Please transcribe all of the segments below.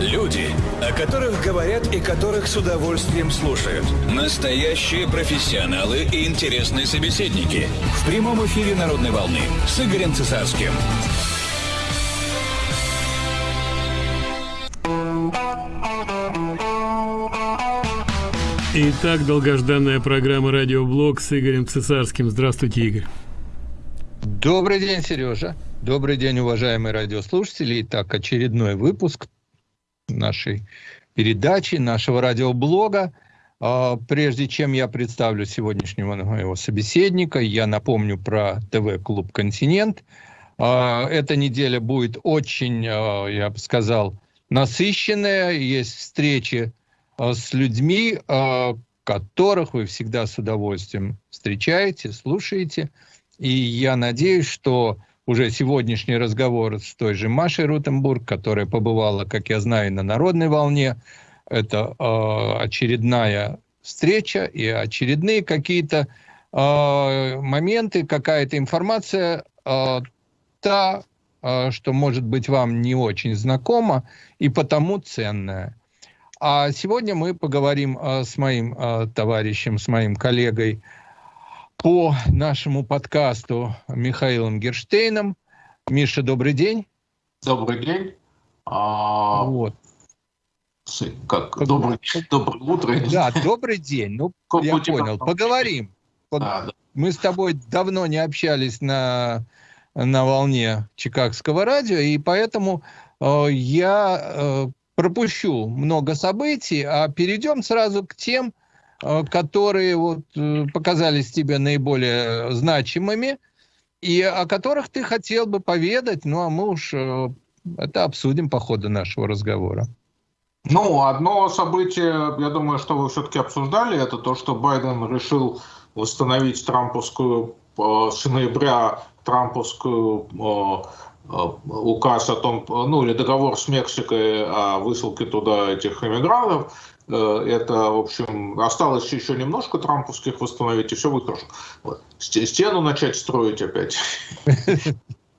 Люди, о которых говорят и которых с удовольствием слушают. Настоящие профессионалы и интересные собеседники. В прямом эфире «Народной волны» с Игорем Цесарским. Итак, долгожданная программа «Радиоблог» с Игорем Цесарским. Здравствуйте, Игорь. Добрый день, Сережа. Добрый день, уважаемые радиослушатели. Итак, очередной выпуск нашей передачи, нашего радиоблога. А, прежде чем я представлю сегодняшнего моего собеседника, я напомню про ТВ-клуб «Континент». А, эта неделя будет очень, а, я бы сказал, насыщенная. Есть встречи с людьми, которых вы всегда с удовольствием встречаете, слушаете. И я надеюсь, что уже сегодняшний разговор с той же Машей Рутенбург, которая побывала, как я знаю, на народной волне. Это э, очередная встреча и очередные какие-то э, моменты, какая-то информация, э, та, э, что может быть вам не очень знакома и потому ценная. А сегодня мы поговорим э, с моим э, товарищем, с моим коллегой по нашему подкасту Михаилом Герштейном. Миша, добрый день. Добрый день. А... Вот. Как? Добрый, доброе утро. Да, добрый день. Ну, как я понял. Поговорим. А, да. Мы с тобой давно не общались на, на волне Чикагского радио, и поэтому э, я э, пропущу много событий, а перейдем сразу к тем, которые вот э, показались тебе наиболее значимыми и о которых ты хотел бы поведать, ну а мы уж э, это обсудим по ходу нашего разговора. Ну, одно событие, я думаю, что вы все-таки обсуждали, это то, что Байден решил восстановить трамповскую с ноября трамповскую указ о том, ну или договор с Мексикой о высылке туда этих иммигрантов, Э, это, в общем, осталось еще немножко трамповских восстановить, и все будет хорошо. Вот. Стену начать строить опять.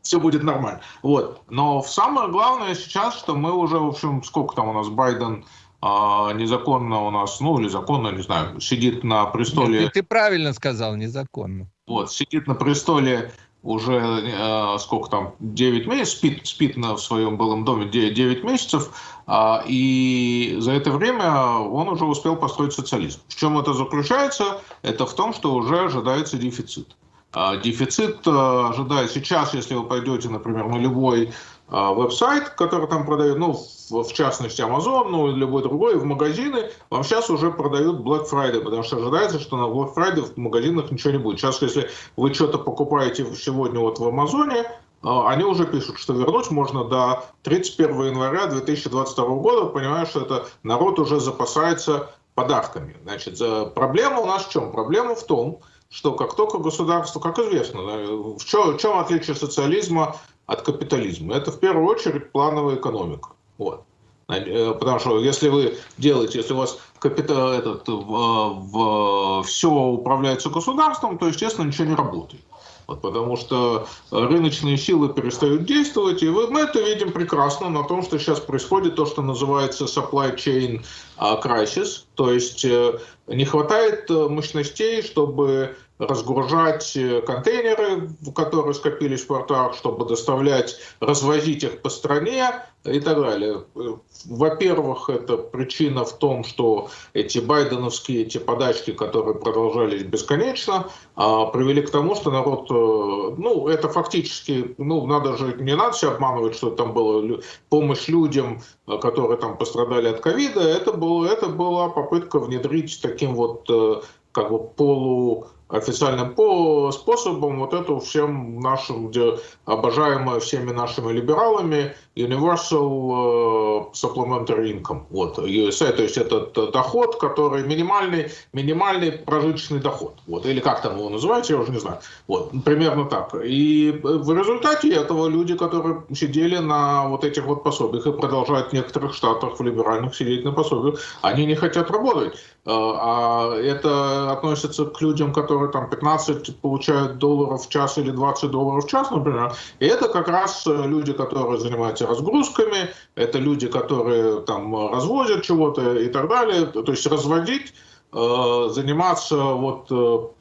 Все будет нормально. Вот. Но самое главное сейчас, что мы уже, в общем, сколько там у нас Байден а, незаконно у нас, ну или законно, не знаю, сидит на престоле. Ты, ты правильно сказал, незаконно. Вот, сидит на престоле уже э, сколько там, 9 месяцев, спит, спит на, в своем былом доме 9, 9 месяцев, э, и за это время он уже успел построить социализм. В чем это заключается? Это в том, что уже ожидается дефицит. Э, дефицит э, ожидает сейчас, если вы пойдете, например, на любой а, веб-сайт, который там продают, ну, в, частности Amazon, ну, любой другой, в магазины, вам сейчас уже продают Black Friday, потому что ожидается, что на Black Friday в магазинах ничего не будет. Сейчас, если вы что-то покупаете сегодня вот в Амазоне, а, они уже пишут, что вернуть можно до 31 января 2022 года, понимая, что это народ уже запасается подарками. Значит, проблема у нас в чем? Проблема в том, что как только государство, как известно, в чем, в чем отличие социализма от капитализма. Это в первую очередь плановая экономика. Вот. Э, потому что если вы делаете, если у вас капитал, этот, в, в, все управляется государством, то, естественно, ничего не работает. Вот, потому что рыночные силы перестают действовать, и мы это видим прекрасно на том, что сейчас происходит то, что называется supply chain а, crisis, то есть э, не хватает э, мощностей, чтобы разгружать э, контейнеры, которые скопились в портах, чтобы доставлять, развозить их по стране и так далее. Во-первых, это причина в том, что эти байденовские эти подачки, которые продолжались бесконечно, а, привели к тому, что народ, э, ну, это фактически, ну, надо же, не надо себя обманывать, что там была помощь людям, э, которые там пострадали от ковида, это, было, это была попытка внедрить таким вот как бы полу официальным по способом вот эту всем нашим, где обожаемая всеми нашими либералами Universal э, Supplementary Income, вот, USA, то есть этот доход, который минимальный, минимальный прожиточный доход, вот, или как там его называют, я уже не знаю, вот, примерно так. И в результате этого люди, которые сидели на вот этих вот пособиях и продолжают в некоторых штатах в либеральных сидеть на пособиях, они не хотят работать. Э, а это относится к людям, которые там 15 получают долларов в час или 20 долларов в час, например. И это как раз люди, которые занимаются разгрузками, это люди, которые там развозят чего-то и так далее. То есть разводить, заниматься вот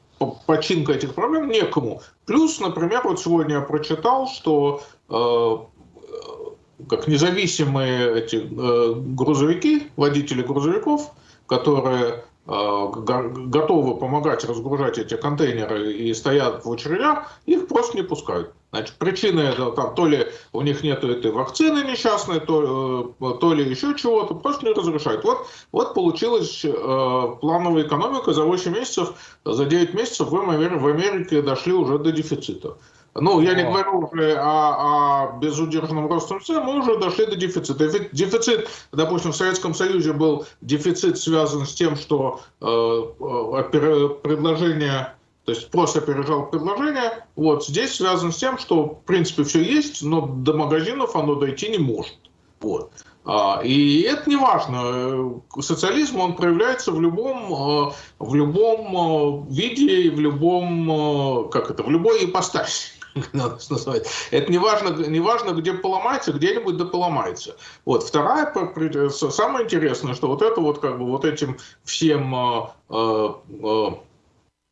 починкой этих проблем некому. Плюс, например, вот сегодня я прочитал, что как независимые эти э, грузовики, водители грузовиков, которые э, готовы помогать разгружать эти контейнеры и стоят в очередях, их просто не пускают. Значит, причина это там, то ли у них нет этой вакцины несчастной, то, э, то ли еще чего-то, просто не разрешают. Вот, вот получилась э, плановая экономика за 8 месяцев, за 9 месяцев в Америке, в Америке дошли уже до дефицита. Ну, я не говорю уже о, о безудержном росте цен, мы уже дошли до дефицита. Дефицит, допустим, в Советском Союзе был дефицит связан с тем, что э, э предложение, то есть просто опережал предложение. Вот здесь связан с тем, что в принципе все есть, но до магазинов оно дойти не может. Вот. А, и это не важно. Социализм, он проявляется в любом, э, в любом э, виде, в любом, как это, в любой ипостаси. Это не важно, не важно, где поломается, где-нибудь да поломается. Вот. Вторая, самое интересное, что вот это вот как бы вот этим всем э, э,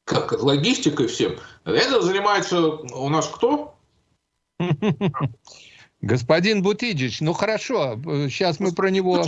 как логистикой всем, это занимается у нас кто? Господин Бутиджич, ну хорошо, сейчас мы про него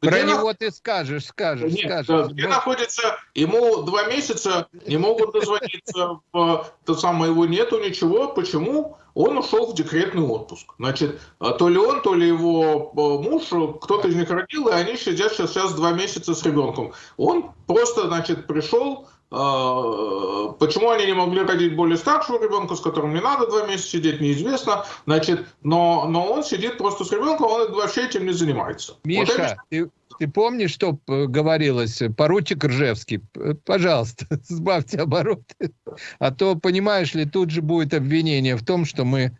где Про него ты скажешь, скажешь, Нет, скажешь. Где находится, ему два месяца, не могут дозвониться, то самое его нету, ничего. Почему? Он ушел в декретный отпуск. Значит, а то ли он, то ли его э, муж, кто-то из них родил, и они сидят сейчас, сейчас два месяца с ребенком. Он просто, значит, пришел, а, почему они не могли родить более старшего ребенка, с которым не надо два месяца сидеть, неизвестно. Значит, но, но он сидит просто с ребенком, он вообще этим не занимается. Миша, вот это... ты, ты помнишь, что говорилось? Поручик Ржевский, пожалуйста, сбавьте обороты. А то, понимаешь ли, тут же будет обвинение в том, что мы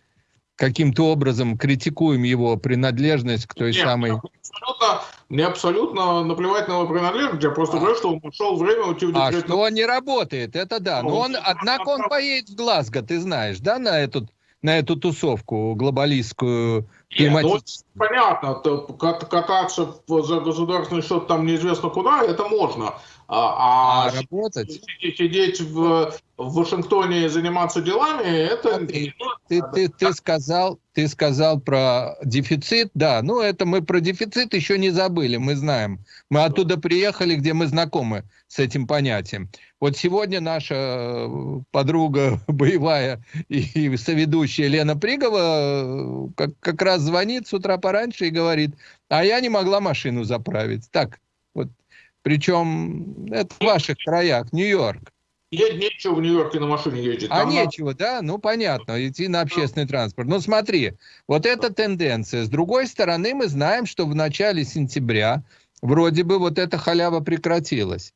каким-то образом критикуем его принадлежность к той Нет, самой... Абсолютно, мне абсолютно наплевать на его принадлежность, я просто а. говорю, что он нашел время уйти в декрет. А что он не работает, это да. Но ну, он, однако он поедет в Глазго, ты знаешь, да, на эту, на эту тусовку глобалистскую, Нет, ну, понятно, кататься за государственный счет там неизвестно куда, это можно. А, а, а работать? Сидеть в, в Вашингтоне и заниматься делами, это... Ты, ты, ты, ты, сказал, ты сказал про дефицит, да, ну это мы про дефицит еще не забыли, мы знаем. Мы оттуда приехали, где мы знакомы с этим понятием. Вот сегодня наша э, подруга боевая и соведущая Лена Пригова э, как, как раз звонит с утра пораньше и говорит, а я не могла машину заправить. Так, вот причем это в ваших краях, Нью-Йорк. Я нечего в Нью-Йорке на машине ездить. А нечего, да? Ну, понятно, идти на общественный транспорт. Ну, смотри, вот эта тенденция. С другой стороны, мы знаем, что в начале сентября вроде бы вот эта халява прекратилась.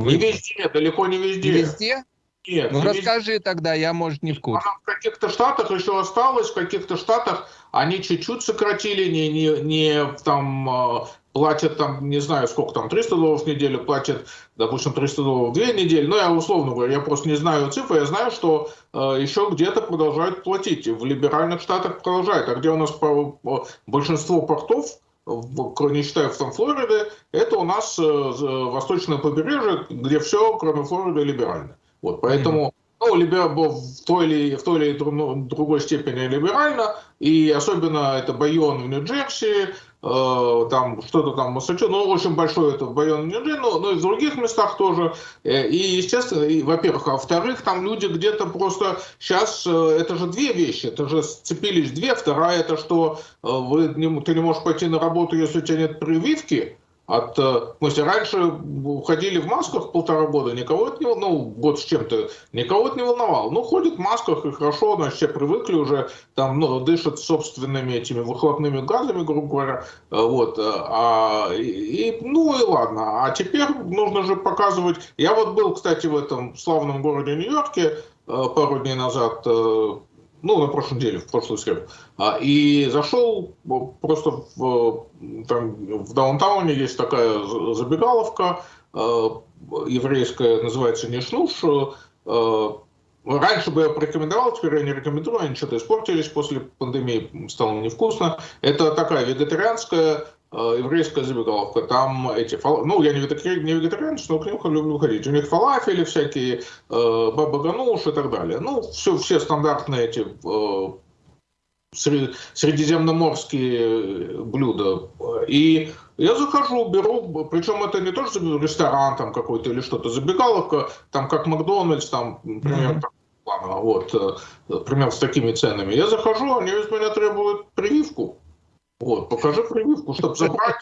Вы... Не везде, далеко не везде. Не везде? Нет. Ну, расскажи везде. тогда, я, может, не в курсе. Она в каких-то штатах еще осталась, в каких-то штатах они чуть-чуть сократили, не, не, не там а, платят там, не знаю, сколько там, 300 долларов в неделю, платят, допустим, 300 долларов в две недели. Ну, я условно говорю, я просто не знаю цифры, я знаю, что э, еще где-то продолжают платить. В либеральных штатах продолжают. А где у нас большинство портов, в, не считая там Флориды, это у нас э, восточное побережье, где все, кроме Флориды, либерально. Вот, поэтому... Mm-hmm ну, либо в той или, в той или другой степени либерально, и особенно это Байон в Нью-Джерси, Э, там что-то там Массачусетс, ну, очень большой это Байон Нью-Джерси, но, но и в других местах тоже. Э, и, естественно, и, во-первых, а во-вторых, там люди где-то просто сейчас, э, это же две вещи, это же сцепились две. Вторая, это что вы, ты не можешь пойти на работу, если у тебя нет прививки, от, в смысле, раньше ходили в масках полтора года, никого это не волновало, ну, год с чем-то, никого это не волновало. Ну, ходят в масках, и хорошо, значит, все привыкли уже, там, ну, дышат собственными этими выхлопными газами, грубо говоря, вот, а, и, ну, и ладно. А теперь нужно же показывать, я вот был, кстати, в этом славном городе Нью-Йорке пару дней назад, ну, на прошлой неделе, в прошлую среду, а, и зашел просто в, там, в даунтауне есть такая забегаловка э, еврейская, называется Нишнуш, Раньше бы я порекомендовал, теперь я не рекомендую, они что-то испортились после пандемии, стало невкусно. Это такая вегетарианская Э, еврейская забегаловка, там эти, ну, я не вегетарианец, не вегетарианец но к ним люблю ходить. У них фалафели всякие, э, баба гануш и так далее. Ну, все, все стандартные эти э, средиземноморские блюда. И я захожу, беру, причем это не то, что ресторан там какой-то или что-то, забегаловка, там как Макдональдс, там, например, mm-hmm. вот, примерно с такими ценами. Я захожу, они из меня требуют прививку. Вот, покажи прививку, чтобы забрать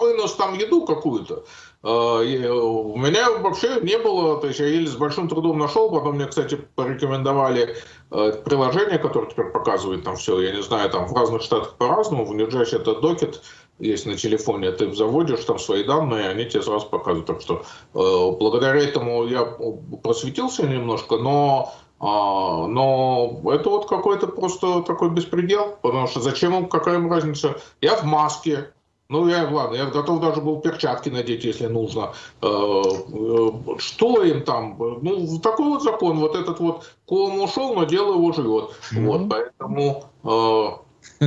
вынос там еду какую-то. А, у меня вообще не было, то есть я еле с большим трудом нашел, потом мне, кстати, порекомендовали э, приложение, которое теперь показывает там все, я не знаю, там в разных штатах по-разному, в Нью-Джерси это докет, есть на телефоне, ты заводишь там свои данные, они тебе сразу показывают. Так что э, благодаря этому я просветился немножко, но но это вот какой-то просто такой беспредел, потому что зачем им, какая им разница? Я в маске, ну, я, ладно, я готов даже был перчатки надеть, если нужно. Э, э, что им там? Ну, такой вот закон, вот этот вот, ком ушел, но дело его живет. Вот, поэтому... Э,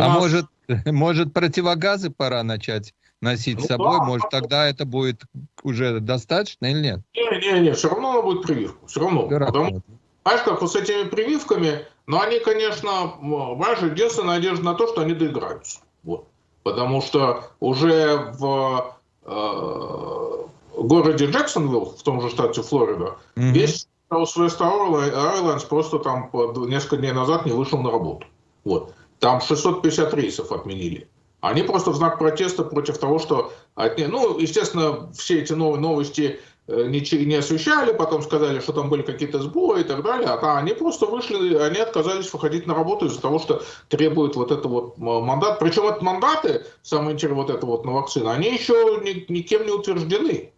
а может, может, противогазы пора начать? Носить ну, с собой, да, может, тогда это будет уже достаточно или нет? Не-не-не, все равно она будет прививку, все равно. Потому, знаешь, как вот с этими прививками, но ну, они, конечно, знаешь, единственная надежда на то, что они доиграются. Вот. Потому что уже в э, городе Джексонвилл, в том же штате Флорида, mm-hmm. весь Southwest Airlines просто там несколько дней назад не вышел на работу. Вот. Там 650 рейсов отменили. Они просто в знак протеста против того, что... Ну, естественно, все эти новые новости э, не, не освещали, потом сказали, что там были какие-то сбои и так далее, а они просто вышли, они отказались выходить на работу из-за того, что требует вот это вот мандат. Причем это мандаты, самое интересное, вот это вот на вакцину, они еще ни, никем не утверждены.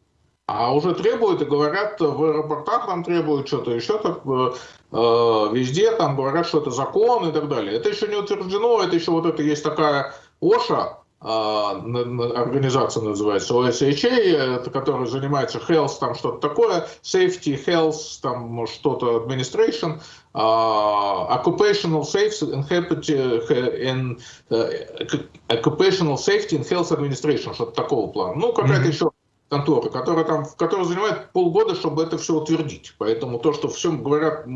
А уже требуют и говорят, в аэропортах там требуют что-то еще, так, э, э, везде там говорят, что это закон и так далее. Это еще не утверждено, это еще вот это есть такая ОША, а, организация называется OSHA, которая занимается health, там что-то такое, safety, health, там что-то administration, uh, occupational safety and, uh, occupational safety and health administration, что-то такого плана. Ну, какая-то mm-hmm. еще конторы, которая, там, которая занимает полгода, чтобы это все утвердить. Поэтому то, что всем говорят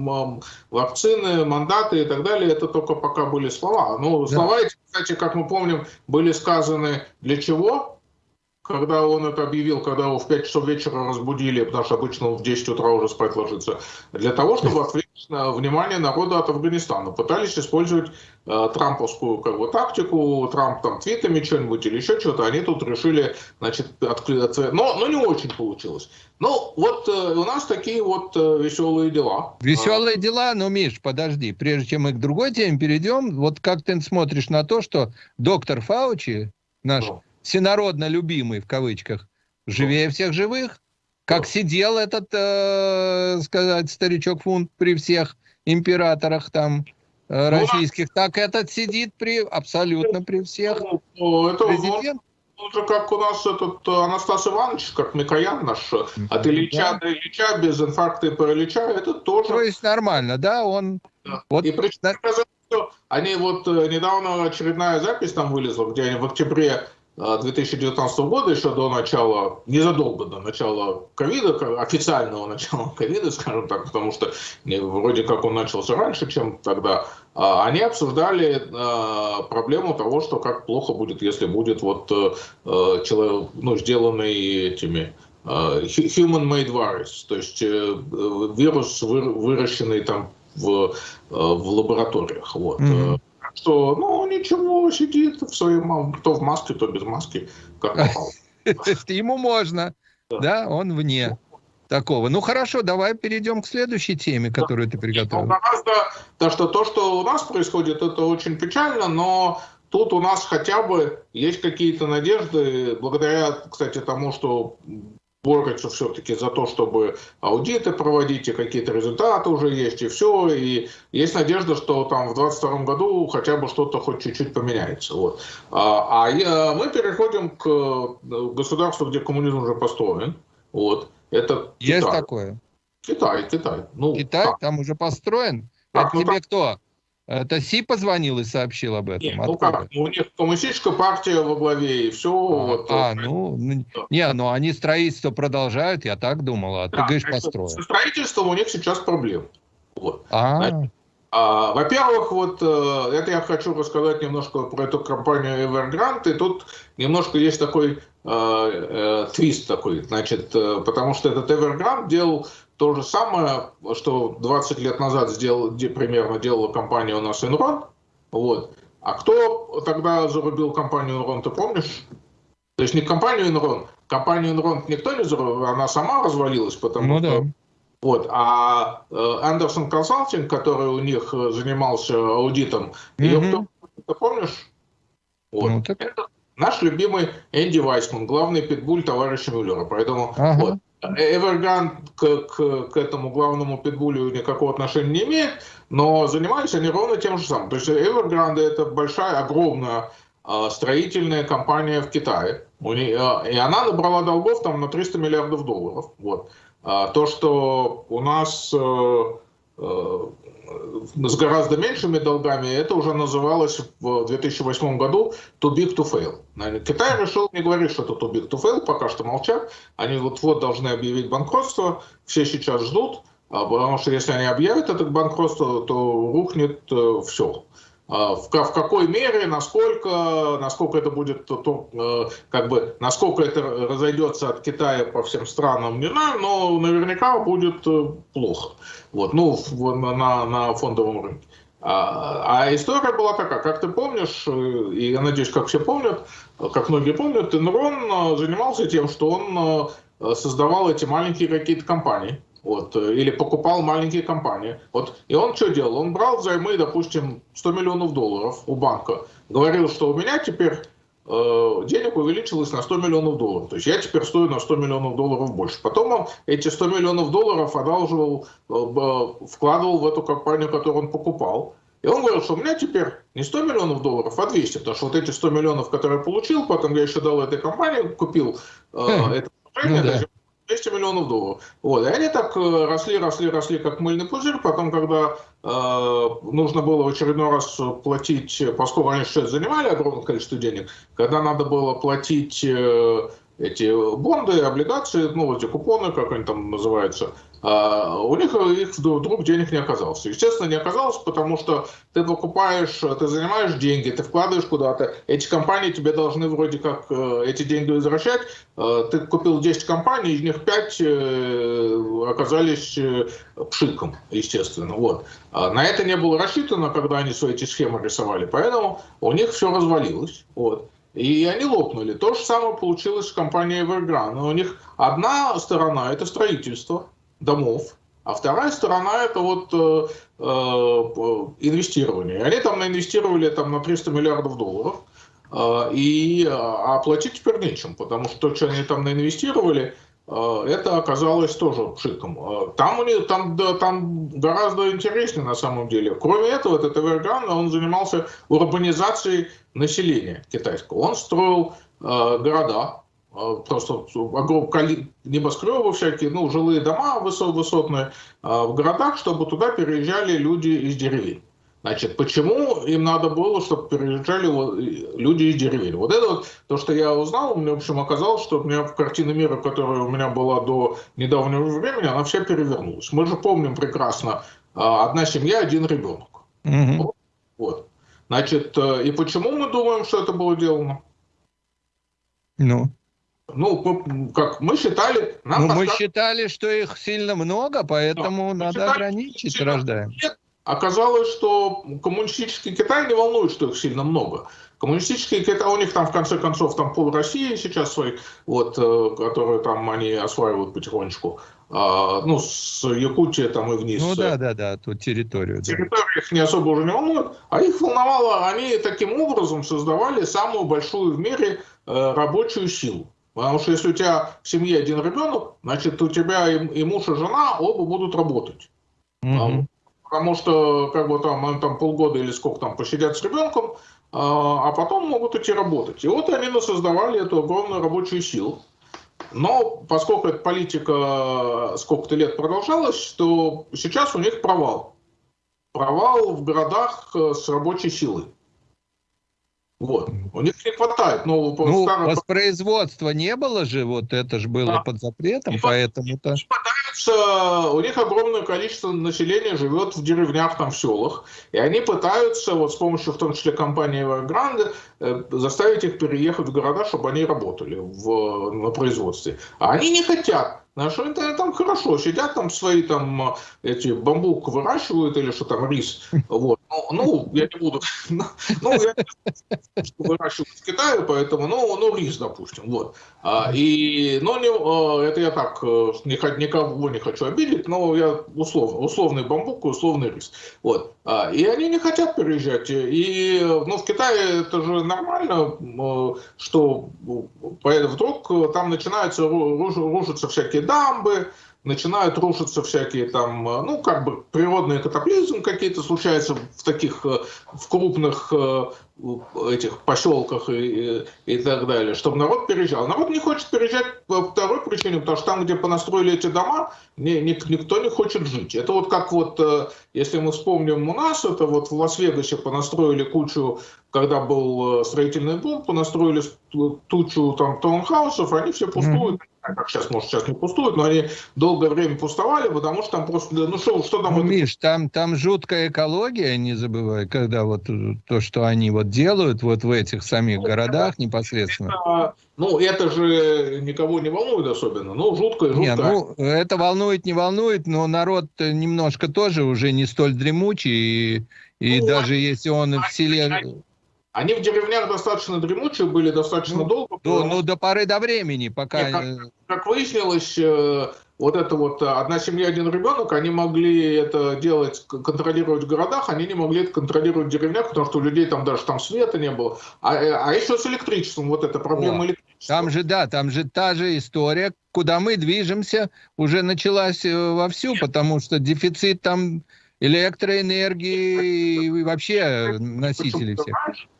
вакцины, мандаты и так далее, это только пока были слова. Ну, слова эти, кстати, как мы помним, были сказаны для чего? когда он это объявил, когда его в 5 часов вечера разбудили, потому что обычно он в 10 утра уже спать ложится, для того, чтобы внимание народа от Афганистана. Пытались использовать э, трамповскую как бы, тактику, Трамп там твитами что-нибудь или еще что-то, они тут решили, значит, открыть, но, но не очень получилось. Ну, вот э, у нас такие вот э, веселые дела. Веселые дела, но, Миш, подожди, прежде чем мы к другой теме перейдем, вот как ты смотришь на то, что доктор Фаучи, наш... Ну всенародно любимый, в кавычках, живее всех живых. Как сидел этот, э, сказать, старичок Фунт при всех императорах там э, российских, так этот сидит при абсолютно при всех. Ну, это Президент. Же как у нас этот Анастас Иванович, как Микоян наш, от Ильича да. до Ильича, без инфаркта и паралича, это тоже... То есть нормально, да, он... Да. Вот... И причем, да. они вот э, недавно очередная запись там вылезла, где они в октябре 2019 года, еще до начала, незадолго до начала ковида, официального начала ковида, скажем так, потому что вроде как он начался раньше, чем тогда, а, они обсуждали а, проблему того, что как плохо будет, если будет вот э, э, человек, ну, сделанный этими а, human-made virus, то есть э, вирус, выращенный там в, в лабораториях. Вот. Mm-hmm что, ну, ничего, сидит в своем, то в маске, то без маски, как попало. Ему можно, да, он вне такого. Ну хорошо, давай перейдем к следующей теме, которую ты приготовил. Гораздо, то, что то, что у нас происходит, это очень печально, но тут у нас хотя бы есть какие-то надежды, благодаря, кстати, тому, что борются все-таки за то, чтобы аудиты проводить, и какие-то результаты уже есть, и все. И есть надежда, что там в 2022 году хотя бы что-то хоть чуть-чуть поменяется. Вот. А, а мы переходим к э, государству, где коммунизм уже построен. Вот. Это есть Китай. такое. Китай, Китай. Ну, Китай так. там уже построен? Так, Это ну, тебе так... кто? Это Си позвонил и сообщил об этом? Нет, ну как, у них коммунистическая партия во главе, и все. А, вот, а ну, ну, не, ну они строительство продолжают, я так думал, а да, ты говоришь, построят. Со строительством у них сейчас проблемы. Вот. А, Значит, а, во-первых, вот э, это я хочу рассказать немножко про эту компанию Evergrande, и тут немножко есть такой э, э, твист такой, значит, э, потому что этот Evergrande делал то же самое, что 20 лет назад сделал, примерно делала компания у нас Enron, вот. А кто тогда зарубил компанию Enron, ты помнишь? То есть не компанию Enron, компанию Enron никто не зарубил, она сама развалилась, потому ну, что... Да вот. А Андерсон Консалтинг, который у них э, занимался аудитом, mm-hmm. ее кто, ты помнишь? Вот. Ну, так... Это наш любимый Энди Вайсман, главный питбуль товарища Мюллера. Поэтому ага. вот. Evergrande к, к, к этому главному питбулю никакого отношения не имеет, но занимались они ровно тем же самым. То есть Evergrande это большая, огромная э, строительная компания в Китае. Нее, э, и она набрала долгов там на 300 миллиардов долларов. Вот. А то, что у нас э, э, с гораздо меньшими долгами, это уже называлось в 2008 году too big to fail. Китай решил не говорить, что это too big to fail, пока что молчат. Они вот-вот должны объявить банкротство, все сейчас ждут, а потому что если они объявят это банкротство, то рухнет э, все. А, в, в какой мере, насколько, насколько это будет, э, как бы, насколько это разойдется от Китая по всем странам, не знаю, но наверняка будет э, плохо. Вот, ну, на, на фондовом рынке. А, а история была такая, как ты помнишь, э, и я надеюсь, как все помнят, как многие помнят, Enron занимался тем, что он создавал эти маленькие какие-то компании, вот, э, или покупал маленькие компании. Вот, и он что делал? Он брал взаймы, допустим, 100 миллионов долларов у банка, говорил, что у меня теперь э, денег увеличилось на 100 миллионов долларов. То есть я теперь стою на 100 миллионов долларов больше. Потом он эти 100 миллионов долларов одалживал, э, вкладывал в эту компанию, которую он покупал. И он говорил, что у меня теперь не 100 миллионов долларов, а 200, потому что вот эти 100 миллионов, которые я получил, потом я еще дал этой компании, купил э, хм. это ну, да. 200 миллионов долларов. Вот. И они так э, росли, росли, росли, как мыльный пузырь. Потом, когда э, нужно было в очередной раз платить, поскольку они сейчас занимали огромное количество денег, когда надо было платить э, эти бонды, облигации, ну, эти купоны, как они там называются, а, у них их вдруг денег не оказалось. Естественно, не оказалось, потому что ты покупаешь, ты занимаешь деньги, ты вкладываешь куда-то, эти компании тебе должны вроде как э, эти деньги возвращать. Э, ты купил 10 компаний, из них 5 э, оказались пшиком, естественно. Вот. А на это не было рассчитано, когда они свои эти схемы рисовали, поэтому у них все развалилось. Вот. И они лопнули. То же самое получилось с компанией Evergrande. У них одна сторона – это строительство, домов, а вторая сторона это вот э, э, инвестирование. Они там наинвестировали там, на 300 миллиардов долларов, э, и а оплатить теперь нечем, потому что то, что они там наинвестировали, э, это оказалось тоже пшиком. Э, там, у них, там, да, там гораздо интереснее на самом деле. Кроме этого, этот Evergrande, он занимался урбанизацией населения китайского. Он строил э, города, а, просто огромные небоскребы всякие, ну, жилые дома высотные а, в городах, чтобы туда переезжали люди из деревень. Значит, почему им надо было, чтобы переезжали люди из деревень? Вот это вот то, что я узнал, мне, в общем, оказалось, что у меня в картине мира, которая у меня была до недавнего времени, она вся перевернулась. Мы же помним прекрасно, а, одна семья, один ребенок. Угу. Вот. Значит, э, и почему мы думаем, что это было сделано? Ну? Ну, как мы считали... Нам ну, мы считали, что их сильно много, поэтому да, надо считали, ограничить рождаемость. Оказалось, что коммунистический Китай не волнует, что их сильно много. Коммунистический Китай, у них там в конце концов там пол России сейчас свои, вот, э, которые там они осваивают потихонечку. А, ну, с Якутии там и вниз. Ну да, да, да, тут территорию. Территорию да. их не особо уже не волнует, а их волновало, они таким образом создавали самую большую в мире э, рабочую силу. Потому что если у тебя в семье один ребенок, значит, у тебя и, и муж, и жена оба будут работать. Mm-hmm. Потому что как бы там, они там полгода или сколько там посидят с ребенком, а, а потом могут идти работать. И вот они создавали эту огромную рабочую силу. Но поскольку эта политика сколько-то лет продолжалась, то сейчас у них провал. Провал в городах с рабочей силой. Вот. У них не хватает нового ну, старого... воспроизводства не было же, вот это же было да. под запретом, поэтому-то... Пытаются, у них огромное количество населения живет в деревнях, там, в селах, и они пытаются, вот с помощью, в том числе, компании Evergrande, э, заставить их переехать в города, чтобы они работали в, на производстве. А они не хотят. Наши они там хорошо сидят, там свои там эти бамбук выращивают или что там, рис. Вот. Ну, ну я не буду. Ну, я что выращивают в Китае, поэтому, ну, ну, рис, допустим. Вот. А, и, ну, не, а, это я так, э, никого не хочу обидеть, но я условно, условный бамбук и условный рис. Вот. А, и они не хотят переезжать. И, ну, в Китае это же нормально, э, что вдруг там начинаются рушиться всякие дамбы, начинают рушиться всякие там, э, ну, как бы природные катаклизмы какие-то случаются в таких, э, в крупных э, этих поселках и, и так далее, чтобы народ переезжал. Народ не хочет переезжать по второй причине, потому что там, где понастроили эти дома, не, не, никто не хочет жить. Это вот как вот, если мы вспомним у нас, это вот в Лас-Вегасе понастроили кучу, когда был строительный бум, понастроили тучу там таунхаусов, они все пустуют. Mm-hmm как сейчас, может, сейчас не пустуют, но они долгое время пустовали, потому что там просто, ну что, что там... Ну, это... Миш, там, там жуткая экология, не забывай, когда вот то, что они вот делают вот в этих самих ну, городах непосредственно. Это, ну, это же никого не волнует особенно, ну, жуткое, жуткое. Не, ну, это волнует, не волнует, но народ немножко тоже уже не столь дремучий, и, и ну, даже если он в селе... Они в деревнях достаточно дремучие были, достаточно ну, долго. Ну, ну, до поры до времени, пока... Нет, как, как выяснилось, э, вот это вот э, одна семья, один ребенок, они могли это делать, контролировать в городах, они не могли это контролировать в деревнях, потому что у людей там даже там света не было. А, э, а еще с электричеством, вот эта проблема О, электричества. Там же, да, там же та же история, куда мы движемся, уже началась вовсю, потому что дефицит там электроэнергии и вообще носителей всех. Угу.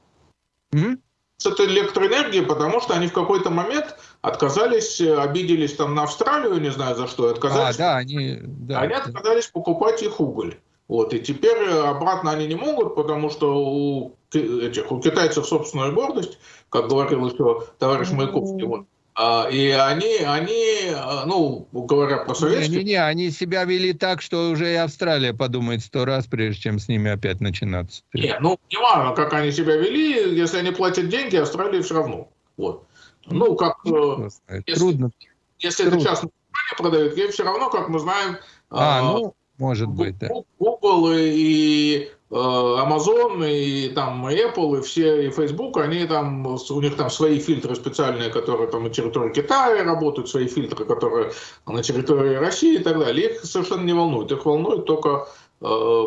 С этой электроэнергией, потому что они в какой-то момент отказались, э, обиделись там на Австралию, не знаю за что, отказались. А, да, они, да, они отказались покупать их уголь. Вот, и теперь обратно они не могут, потому что у, этих, у китайцев собственная гордость, как говорил еще товарищ Маяковский. Вот. А, и они, они, а, ну, говоря про советских... Не-не-не, они себя вели так, что уже и Австралия подумает сто раз, прежде чем с ними опять начинаться. Не, ну, не важно, как они себя вели, если они платят деньги, Австралии все равно. Вот. Ну, как... Э, если, Трудно. Если Трудно. это частная компания продает, ей все равно, как мы знаем... А, а ну, может быть, да. Google и Э, Amazon и там Apple и все и Facebook, они там у них там свои фильтры специальные, которые там на территории Китая работают, свои фильтры, которые на территории России и так далее. Их совершенно не волнует, их волнует только э,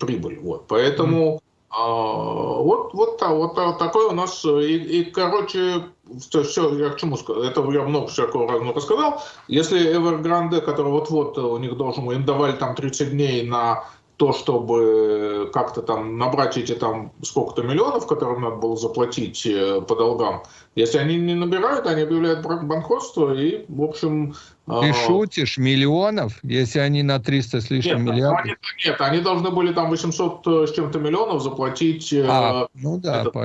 прибыль. Вот, поэтому э, вот вот вот, вот такой у нас и, и короче все, все, я к чему это я много всякого разного рассказал. Если Evergrande, который вот-вот у них должен, им давали там 30 дней на то, чтобы как-то там набрать эти там сколько-то миллионов, которые надо было заплатить э, по долгам, если они не набирают, они объявляют банкротство и, в общем... А, Ты шутишь, миллионов, если они на 300 с лишним нет, миллиардов? Они, нет, они должны были там 800 э, с чем-то миллионов заплатить. Э, а, ну да. Этот,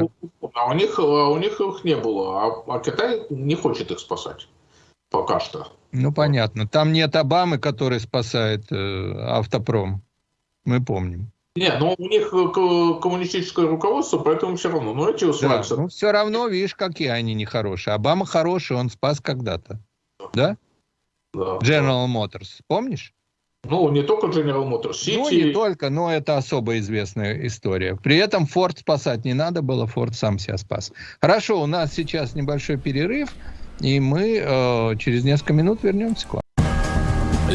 а у них, а у них их не было, а, а Китай не хочет их спасать пока что. Ну, понятно. Там нет Обамы, который спасает э, автопром мы помним. Нет, но у них э, коммунистическое руководство, поэтому все равно. Но эти усваиваются. Да, ну все равно, видишь, какие они нехорошие. Обама хороший, он спас когда-то. Да? Да. General Motors, помнишь? Ну, не только General Motors, City. Ну, не только, но это особо известная история. При этом Форд спасать не надо было, Форд сам себя спас. Хорошо, у нас сейчас небольшой перерыв, и мы э, через несколько минут вернемся к вам.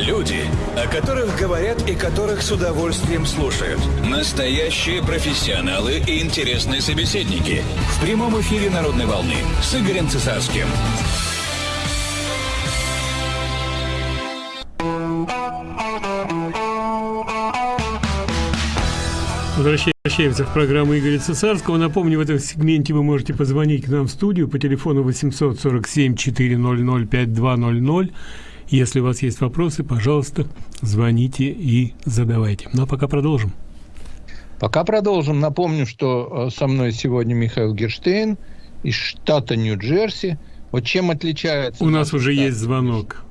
Люди, о которых говорят и которых с удовольствием слушают. Настоящие профессионалы и интересные собеседники. В прямом эфире «Народной волны» с Игорем Цесарским. Возвращаемся в программу Игоря Цесарского. Напомню, в этом сегменте вы можете позвонить к нам в студию по телефону 847 400 5200. Если у вас есть вопросы, пожалуйста, звоните и задавайте. Ну а пока продолжим. Пока продолжим. Напомню, что э, со мной сегодня Михаил Герштейн из штата Нью-Джерси. Вот чем отличается... У нас уже штат? есть звонок.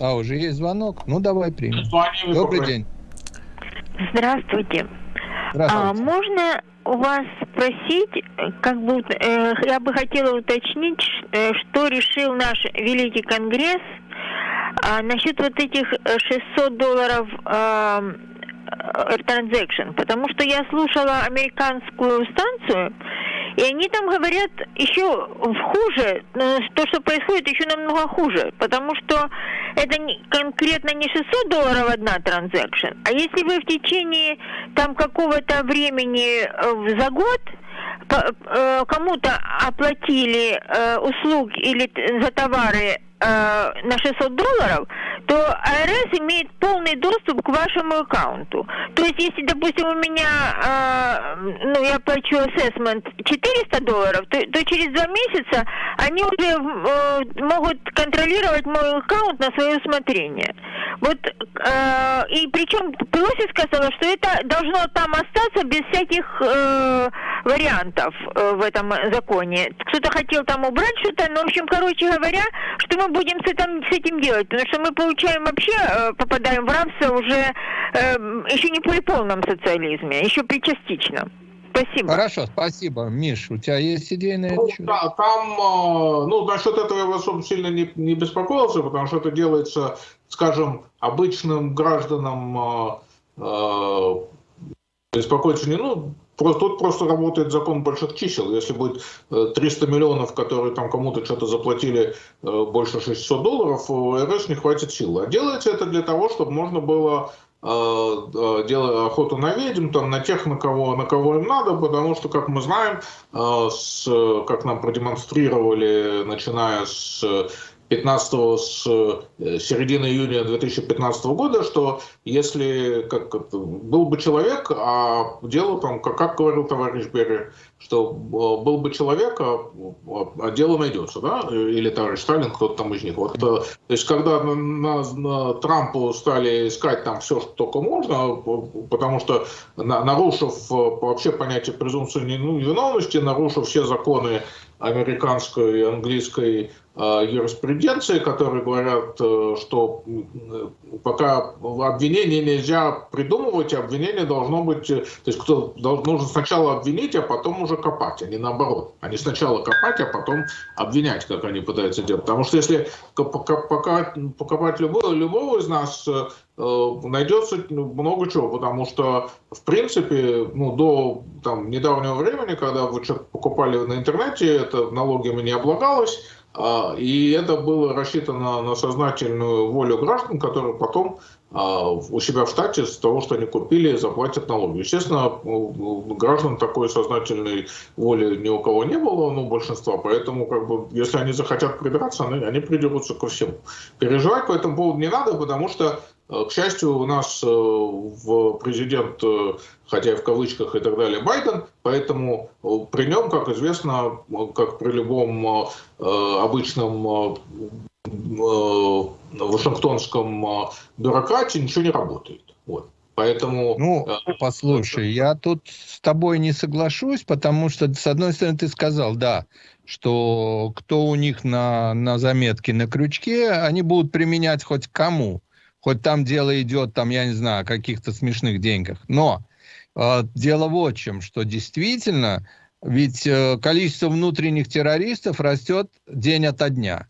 А, уже есть звонок? Ну, давай примем. Добрый день. Здравствуйте. А, можно у вас спросить, как бы э, я бы хотела уточнить, э, что решил наш Великий Конгресс а, насчет вот этих 600 долларов э, транзакшн, потому что я слушала американскую станцию, и они там говорят еще хуже, то, что происходит, еще намного хуже, потому что это не, конкретно не 600 долларов одна транзакшн, а если вы в течение там какого-то времени э, за год э, кому-то оплатили э, услуги или за товары Э, на 600 долларов, то АРС имеет полный доступ к вашему аккаунту. То есть, если, допустим, у меня, э, ну, я плачу assessment 400 долларов, то, то через два месяца они уже э, могут контролировать мой аккаунт на свое усмотрение. Вот, э, и причем Пелоси сказала, что это должно там остаться без всяких э, вариантов э, в этом законе. Кто-то хотел там убрать что-то, но, в общем, короче говоря, что мы будем с этим, с этим делать? Потому что мы получаем вообще, э, попадаем в рабство уже э, еще не при полном социализме, еще при частичном. Спасибо. Хорошо, спасибо. Миш, у тебя есть идеи на ну? Да, там, э, ну, насчет этого я особо сильно не, не беспокоился, потому что это делается, скажем, обычным гражданам э, беспокоиться не, ну, Просто, тут просто работает закон больших чисел. Если будет 300 э, миллионов, которые там кому-то что-то заплатили э, больше 600 долларов, у РС не хватит сил. А делается это для того, чтобы можно было э, делать охоту на ведьм, там, на тех, на кого, на кого им надо, потому что, как мы знаем, с, как нам продемонстрировали, начиная с 15 с э, середины июня 2015 года, что если как, был бы человек, а дело там, как, как говорил товарищ Берри, что э, был бы человек, а, а дело найдется, да, или товарищ Сталин, кто-то там из них. Вот, э, то есть, когда на, на, на Трампу стали искать там все, что только можно, потому что нарушив вообще понятие презумпции невиновности, нарушив все законы американской и английской Э, юриспруденции, которые говорят, э, что пока обвинение нельзя придумывать, обвинение должно быть, э, то есть кто нужно сначала обвинить, а потом уже копать, а не наоборот. Они сначала копать, а потом обвинять, как они пытаются делать. Потому что если покопать любого, любого из нас, найдется много чего, потому что, в принципе, ну, до там, недавнего времени, когда вы что-то покупали на интернете, это налогами не облагалось, а, и это было рассчитано на сознательную волю граждан, которые потом а, у себя в штате с того, что они купили, заплатят налоги. Естественно, граждан такой сознательной воли ни у кого не было, ну, большинства, поэтому, как бы, если они захотят придраться, они, они придерутся ко всему. Переживать по этому поводу не надо, потому что Э, к счастью, у нас э, в президент, э, хотя и в кавычках и так далее, Байден, поэтому при нем, как известно, как при любом обычном вашингтонском бюрократе, ничего не работает. Вот. Поэтому... Ну, послушай, я тут с тобой не соглашусь, потому что, с одной стороны, ты сказал, да, что кто у них на, на заметке, на крючке, они будут применять хоть кому хоть там дело идет, там, я не знаю, о каких-то смешных деньгах. Но э, дело вот в чем, что действительно, ведь э, количество внутренних террористов растет день ото дня.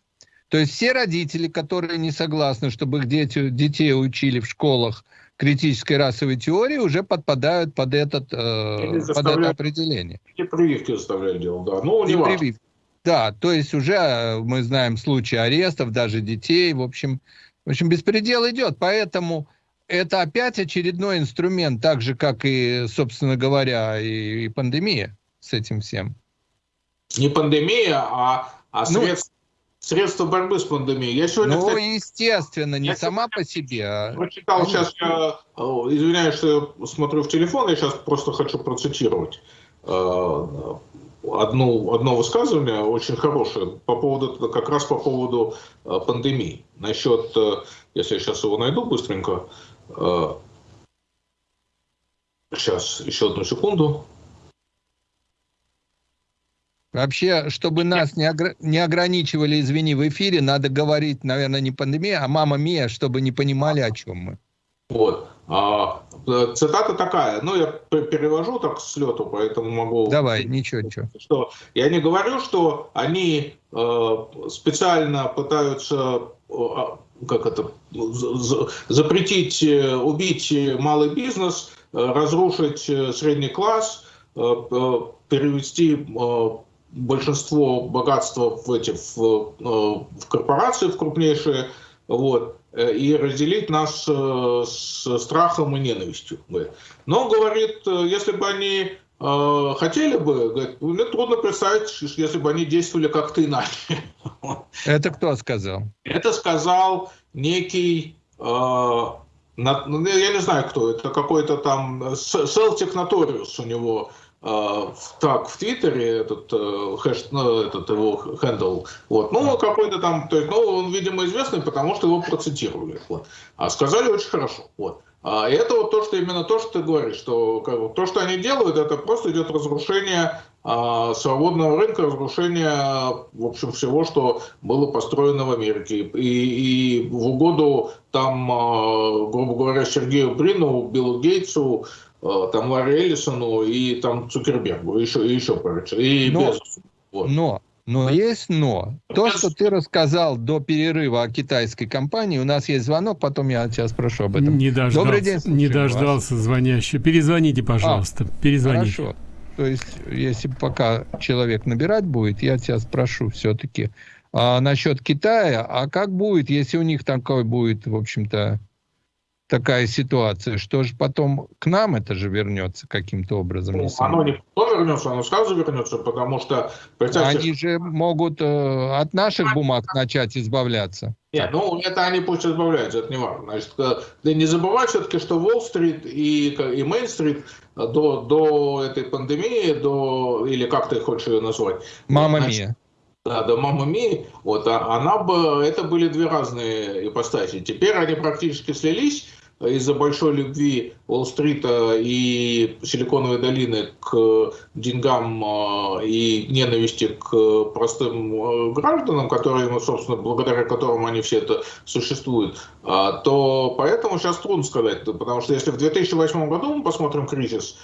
То есть все родители, которые не согласны, чтобы их дети, детей учили в школах критической расовой теории, уже подпадают под, этот, э, под это определение. И прививки заставляют делать, да. Ну, не прививки. Да, то есть уже э, мы знаем случаи арестов, даже детей, в общем, в общем, беспредел идет, поэтому это опять очередной инструмент, так же, как и, собственно говоря, и, и пандемия с этим всем. Не пандемия, а, а средства, ну, средство борьбы с пандемией. Я сегодня, ну, кстати, естественно, не сама по себе. А... Прочитал сейчас, я извиняюсь, что я смотрю в телефон, я сейчас просто хочу процитировать э, одну, одно высказывание очень хорошее по поводу, как раз по поводу э, пандемии. Насчет, э, если я сейчас его найду быстренько, сейчас, еще одну секунду. Вообще, чтобы нас не, огр... не ограничивали, извини, в эфире, надо говорить, наверное, не пандемия, а мама Мия, чтобы не понимали, о чем мы. Вот. А, цитата такая, ну, я перевожу так с лету, поэтому могу... Давай, ничего, ничего. Что, я не говорю, что они э, специально пытаются, э, как это, запретить, э, убить малый бизнес, э, разрушить э, средний класс, перевести большинство богатства в эти в, э, в корпорации в крупнейшие, вот, э, и разделить нас э, с страхом и ненавистью. Но, говорит, если бы они хотели бы, говорит, мне трудно представить, если бы они действовали как-то иначе. Это кто сказал? Это сказал некий, ну, я не знаю кто, это какой-то там Celtic Notorious у него так в Твиттере этот э, hash, ну, этот его handle, вот, ну какой-то там, то есть, ну он, видимо, известный, потому что его процитировали, вот, а сказали очень хорошо, вот. А это вот то, что именно то, что ты говоришь, что как бы, то, что они делают, это просто идет разрушение а, свободного рынка, разрушение, в общем, всего, что было построено в Америке. И, и в угоду там, а, грубо говоря, Сергею Брину, Биллу Гейтсу, Э, там Ларри Эллисону и там Цукербергу, еще, и еще короче, и но, Безосу. Вот. Но, но есть но. То, что ты рассказал до перерыва о китайской компании, у нас есть звонок, потом я тебя спрошу об этом. Не дождался, Добрый день, не дождался вас. звонящий. Перезвоните, пожалуйста, а, перезвоните. Хорошо. То есть, если пока человек набирать будет, я тебя спрошу все-таки а, насчет Китая, а как будет, если у них такой будет, в общем-то, такая ситуация, что же потом к нам это же вернется каким-то образом? Ну, оно не потом вернется, оно сразу вернется, потому что... Они же могут э, от наших бумаг начать избавляться. Нет, ну это они пусть избавляются, это не важно. Значит, э, не забывай все-таки, что Уолл-стрит и, и Мейн-стрит до, до этой пандемии, до, или как ты хочешь ее назвать? Мама Мия. Да, до Мама Ми, вот, а она бы, это были две разные ипостаси. Теперь они практически слились, из-за большой любви Уолл-стрита и Силиконовой долины к деньгам а, и ненависти к простым а, гражданам, которые, ну, собственно, благодаря которым они все это существуют, а, то поэтому сейчас трудно сказать, потому что если в 2008 году мы посмотрим кризис,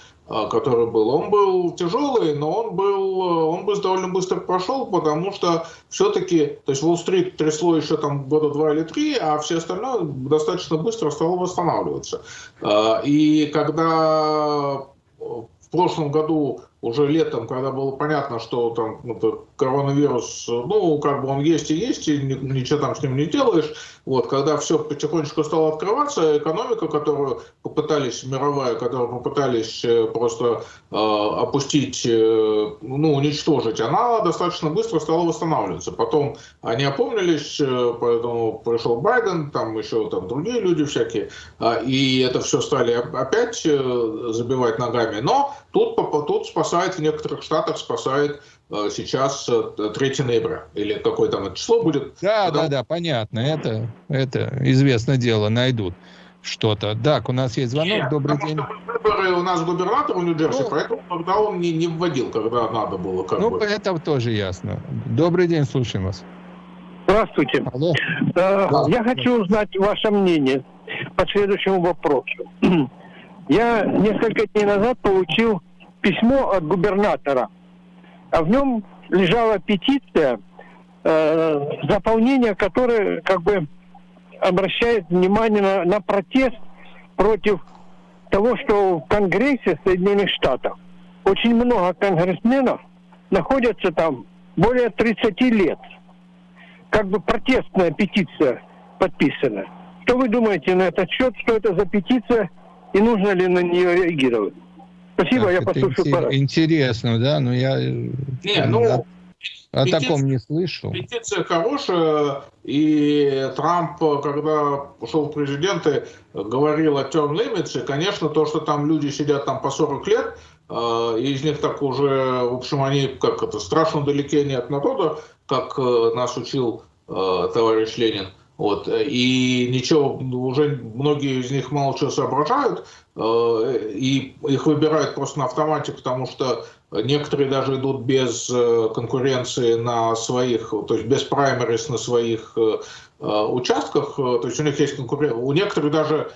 который был, он был тяжелый, но он был, он бы довольно быстро прошел, потому что все-таки, то есть Уолл-стрит трясло еще там года два или три, а все остальное достаточно быстро стало восстанавливаться. И когда в прошлом году уже летом, когда было понятно, что там это, коронавирус, ну, как бы он есть и есть, и ничего там с ним не делаешь, вот, когда все потихонечку стало открываться, экономика, которую попытались, мировая, которую попытались э, просто э, опустить, э, ну, уничтожить, она достаточно быстро стала восстанавливаться. Потом они опомнились, э, поэтому пришел Байден, там еще там другие люди всякие, э, и это все стали опять э, забивать ногами. Но тут, тут спас спасает в некоторых штатах, спасает э, сейчас 3 э, ноября. Или какое там число будет. Да, Потом... да, да, понятно. Это, это известное дело, найдут что-то. Так, у нас есть звонок. Нет, Добрый день. Выборы у нас губернатор в Нью-Джерси, ну, поэтому тогда он не, не вводил, когда надо было. Как ну, бы. это тоже ясно. Добрый день, слушаем вас. Здравствуйте. Алло. Э, я хочу узнать ваше мнение по следующему вопросу. Я несколько дней назад получил письмо от губернатора, а в нем лежала петиция, э, заполнение которой как бы обращает внимание на, на протест против того, что в Конгрессе Соединенных Штатов очень много конгрессменов находятся там более 30 лет. Как бы протестная петиция подписана. Что вы думаете на этот счет? Что это за петиция и нужно ли на нее реагировать? Спасибо, так, я послушаю. Интерес, интересно, да, но я... Не, ну, о петиция, таком не слышал. Петиция хорошая, и Трамп, когда ушел в президенты, говорил о term limits, и, конечно, то, что там люди сидят там по 40 лет, э, и из них так уже, в общем, они как это страшно далеки не от народа, как э, нас учил э, товарищ Ленин. Вот. И ничего, уже многие из них мало чего соображают, и их выбирают просто на автомате, потому что Некоторые даже идут без э, конкуренции на своих, то есть без праймерис на своих э, э, участках, то есть у них есть конкуренция. У некоторых даже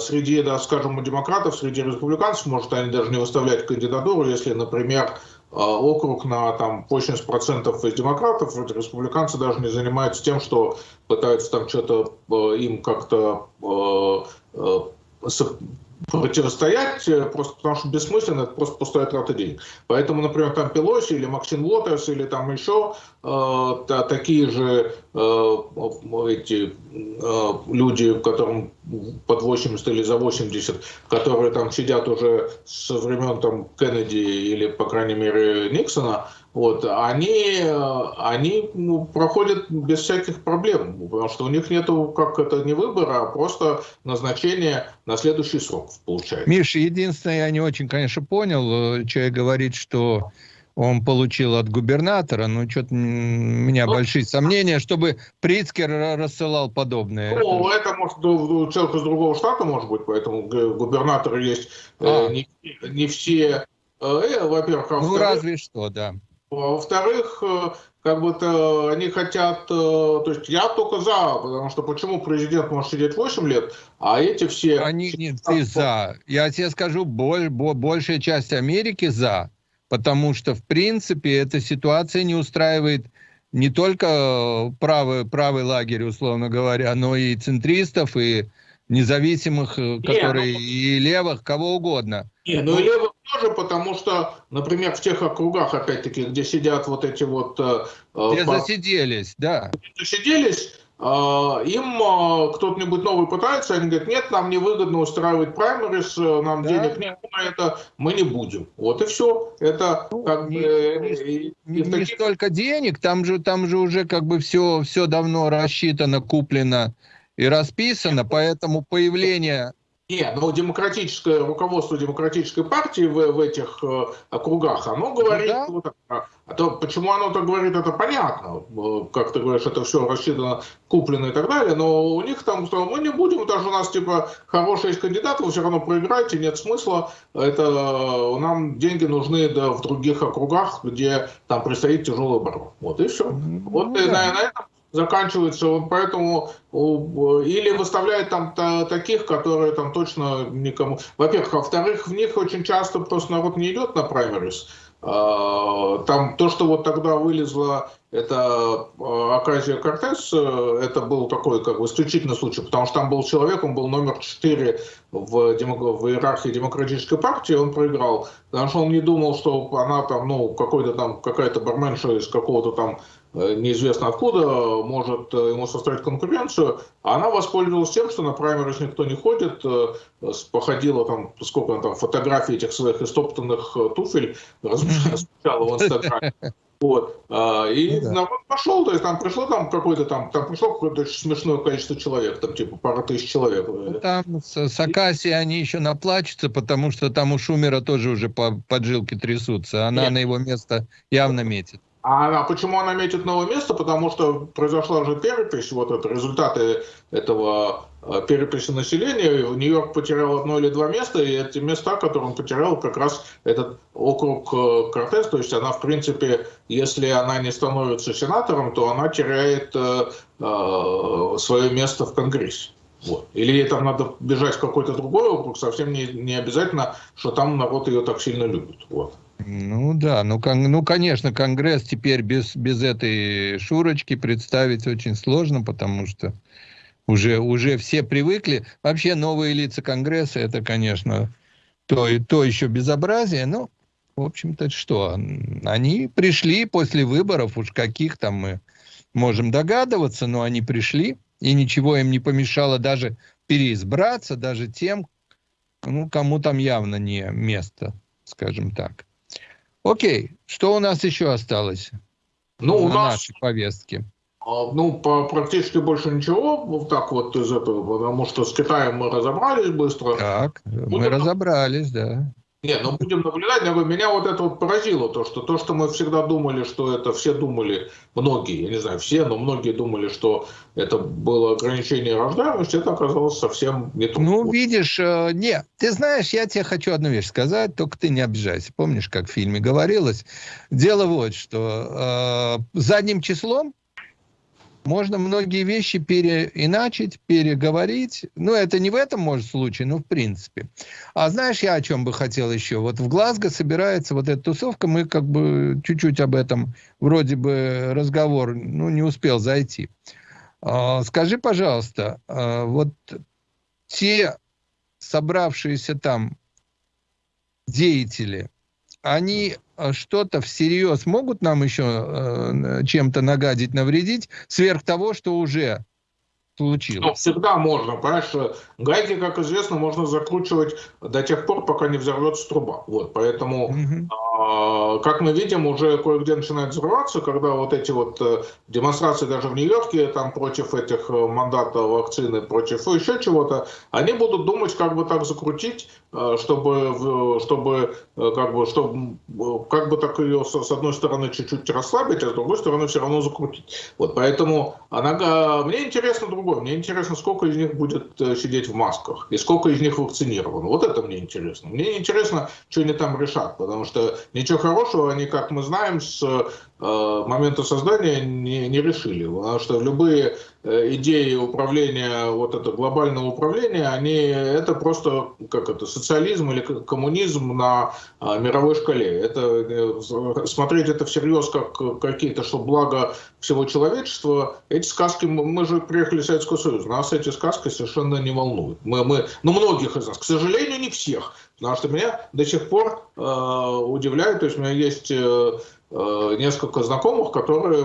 среди, да, скажем, у демократов, среди республиканцев, может, они даже не выставлять кандидатуру, если, например, округ на там, 80% из демократов, республиканцы даже не занимаются тем, что пытаются там что-то им как-то противостоять, э, просто потому что бессмысленно, это просто пустая трата денег. Поэтому, например, там Пелоси или Максим Лотерс или там еще э, та, такие же э, эти э, люди, которым под 80 или за 80, которые там сидят уже со времен там Кеннеди или, по крайней мере, Никсона, вот, они, они ну, проходят без всяких проблем, потому что у них нету, как это, не выбора, а просто назначение на следующий срок, получается. Миша, единственное, я не очень, конечно, понял, человек говорит, что он получил от губернатора, но что-то у меня ну, большие сомнения, чтобы Прицкер рассылал подобное. Ну, это, это может человек из другого штата, может быть, поэтому губернаторы есть э, а. не, не все, э, э во-первых, а Ну, разве что, да. А во-вторых, э, как бы то они хотят, э, то есть я только за, потому что почему президент может сидеть 8 лет, а эти все... Они не ты за. Я тебе скажу, боль, большая часть Америки за, потому что, в принципе, эта ситуация не устраивает не только правый, правый лагерь, условно говоря, но и центристов, и независимых, э, которые ну, и левых, кого угодно. Не, ну и левых тоже, потому что, например, в тех округах, опять-таки, где сидят вот эти вот... Э, э, где по... засиделись, да. Засиделись, им кто-нибудь новый пытается, они говорят, нет, нам невыгодно устраивать праймерис, нам да, денег нет на это, мы не будем. Вот и все. Это ну, как не, бы... Не, не, не таких... столько денег, там же, там же уже как бы все, все давно рассчитано, куплено и расписано, поэтому появление... Нет, но демократическое руководство демократической партии в, в этих э, округах, оно говорит, ну, да. вот, а, а то почему оно так говорит, это понятно, э, как ты говоришь, это все рассчитано, куплено и так далее, но у них там, что мы не будем, даже у нас типа хорошие есть кандидаты, вы все равно проиграете, нет смысла, это нам деньги нужны да, в других округах, где там предстоит тяжелый оборот. Вот и все. Ну, вот да. на, на этом заканчивается, поэтому или выставляет там таких, которые там точно никому... Во-первых, а во-вторых, в них очень часто просто народ не идет на праймерис. А, там то, что вот тогда вылезло, это Аказия Кортес, э, это был такой как бы исключительный случай, потому что там был человек, он был номер 4 в, в иерархии демократической партии, он проиграл, потому что он не думал, что она там, ну, какой-то там, какая-то барменша из какого-то там неизвестно откуда, может э, ему составить конкуренцию, а она воспользовалась тем, что на праймерис никто не ходит, э, походила там, сколько она там, фотографий этих своих истоптанных туфель размещала в Инстаграме. Вот. А, и ну, да. народ пошел, то есть там пришло там какое-то там, там пришло какое-то смешное количество человек, там типа пара тысяч человек. Ну, там с, с Акаси они еще наплачутся, потому что там у Шумера тоже уже по, поджилки трясутся. Она Нет. на его место явно метит. А почему она метит новое место? Потому что произошла же перепись, вот это результаты этого э, переписи населения. Нью-Йорк потерял одно или два места, и эти места, которые он потерял, как раз этот округ э, Кортес, то есть она, в принципе, если она не становится сенатором, то она теряет э, свое место в Конгрессе. Вот. Или ей там надо бежать в какой-то другой округ, совсем не, не обязательно, что там народ ее так сильно любит. Вот. Ну да, ну, ну конечно, Конгресс теперь без, без этой шурочки представить очень сложно, потому что уже, уже все привыкли. Вообще новые лица Конгресса, это, конечно, то, то еще безобразие, но, в общем-то, что, они пришли после выборов, уж каких там мы можем догадываться, но они пришли, и ничего им не помешало даже переизбраться, даже тем, ну, кому там явно не место, скажем так. Окей, что у нас еще осталось? ну, у нас... нашей повестке? А, ну, практически больше ничего, вот так вот из этого, потому что с Китаем мы разобрались быстро. Так, мы вот разобрались, да. Не, ну будем наблюдать. Но меня вот это вот поразило, то что, то, что мы всегда думали, что это все думали, многие, я не знаю, все, но многие думали, что это было ограничение рождаемости, это оказалось совсем не то. Ну, видишь, э, не, ты знаешь, я тебе хочу одну вещь сказать, только ты не обижайся. Помнишь, как в фильме говорилось? Дело вот, что э, задним числом можно многие вещи переиначить, переговорить. Ну, это не в этом, может, случае, но в принципе. А знаешь, я о чем бы хотел еще? Вот в Глазго собирается вот эта тусовка, мы как бы чуть-чуть об этом, вроде бы разговор, ну, не успел зайти. А, скажи, пожалуйста, а, вот те собравшиеся там деятели, они что-то всерьез могут нам еще э, чем-то нагадить, навредить, сверх того, что уже случилось? Ну, всегда можно, понимаешь, гайки, как известно, можно закручивать до тех пор, пока не взорвется труба. Вот, поэтому угу. А, как мы видим, уже кое-где начинает взрываться, когда вот эти вот э, демонстрации даже в Нью-Йорке, там против этих э, мандатов вакцины, против еще чего-то, они будут думать, как бы так закрутить, э, чтобы, чтобы как бы, чтобы, как бы так ее с одной стороны чуть-чуть расслабить, а с другой стороны все равно закрутить. Вот поэтому она, мне интересно другое, мне интересно, сколько из них будет сидеть в масках и сколько из них вакцинировано. Вот это мне интересно. Мне интересно, что они там решат, потому что ничего хорошего они, как мы знаем, с э, момента создания не, не решили. Потому что любые э, идеи управления, вот это глобального управления, они это просто как это социализм или коммунизм на э, мировой шкале. Это э, смотреть это всерьез как какие-то, что благо всего человечества. Эти сказки мы же приехали в Советский Союз, нас эти сказки совершенно не волнуют. Мы, мы, ну многих из нас, к сожалению, не всех. Потому что меня до сих пор э, удивляет, то есть у меня есть э, э несколько знакомых, которые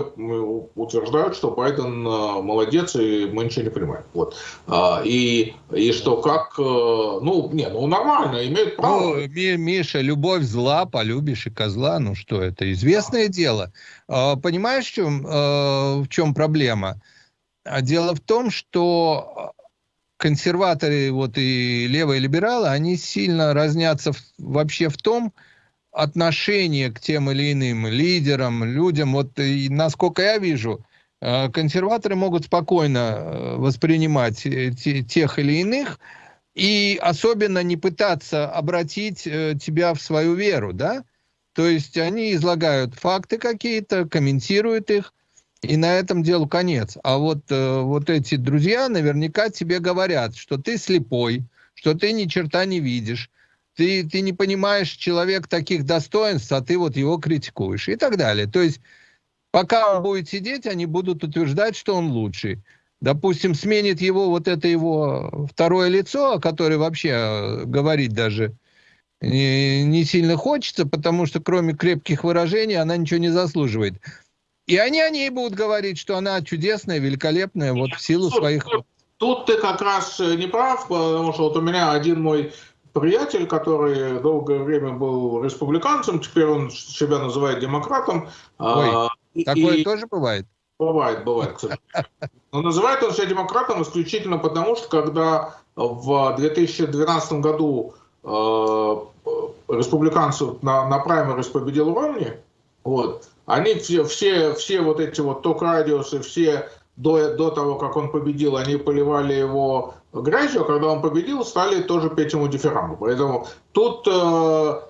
утверждают, что Байден э, молодец и мы ничего не понимаем. Вот. А, и, и что как, э, ну, не, ну нормально, имеет право. Ну, Миша, любовь зла, полюбишь и козла, ну что, это известное да. дело. А, понимаешь, в чем, в чем проблема? А дело в том, что консерваторы вот и левые либералы, они сильно разнятся вообще в том отношении к тем или иным лидерам, людям. Вот и, насколько я вижу, э, консерваторы могут спокойно э, воспринимать э, тех или иных и особенно не пытаться обратить тебя в свою веру, да? То есть они излагают факты какие-то, комментируют их, и на этом делу конец. А вот, вот эти друзья наверняка тебе говорят, что ты слепой, что ты ни черта не видишь, ты, ты не понимаешь человек таких достоинств, а ты вот его критикуешь и так далее. То есть пока он будет сидеть, они будут утверждать, что он лучший. Допустим, сменит его вот это его второе лицо, о которое вообще э, говорить даже не, не сильно хочется, потому что кроме крепких выражений она ничего не заслуживает. И они о ней будут говорить, что она чудесная, великолепная, вот в силу своих... Тут ты как раз э, не прав, потому что вот у меня один мой приятель, который долгое время был республиканцем, теперь он себя называет демократом. А, Ой, такое и... тоже бывает? Бывает, бывает, кстати. Но называет он себя демократом исключительно потому, что когда в 2012 году э, республиканцев на, на праймерис победил Ромни, вот, они все, все, все вот эти вот ток-радиусы, все до, до того, как он победил, они поливали его грязью, а когда он победил, стали тоже петь ему дифирамбы. Поэтому тут э,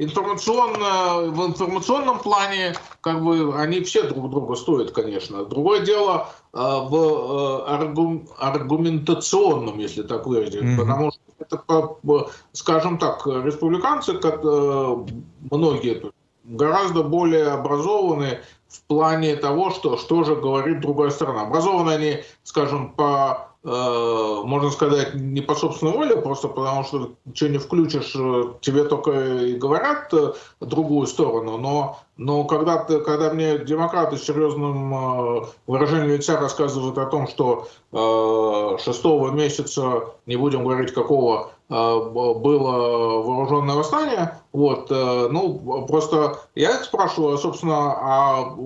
информационно, в информационном плане как бы они все друг друга стоят, конечно. Другое дело э, в э, аргум, аргументационном, если так выразить, mm-hmm. потому что это, скажем так, республиканцы, как э, многие гораздо более образованы в плане того, что, что же говорит другая сторона. Образованы они, скажем, по, э, можно сказать, не по собственной воле, просто потому что что не включишь, э, тебе только и говорят э, другую сторону, но, но когда, ты, когда мне демократы с серьезным выражением лица рассказывают о том, что э, шестого месяца, не будем говорить какого, было вооруженное восстание, вот, э, ну, просто я спрашиваю, собственно, а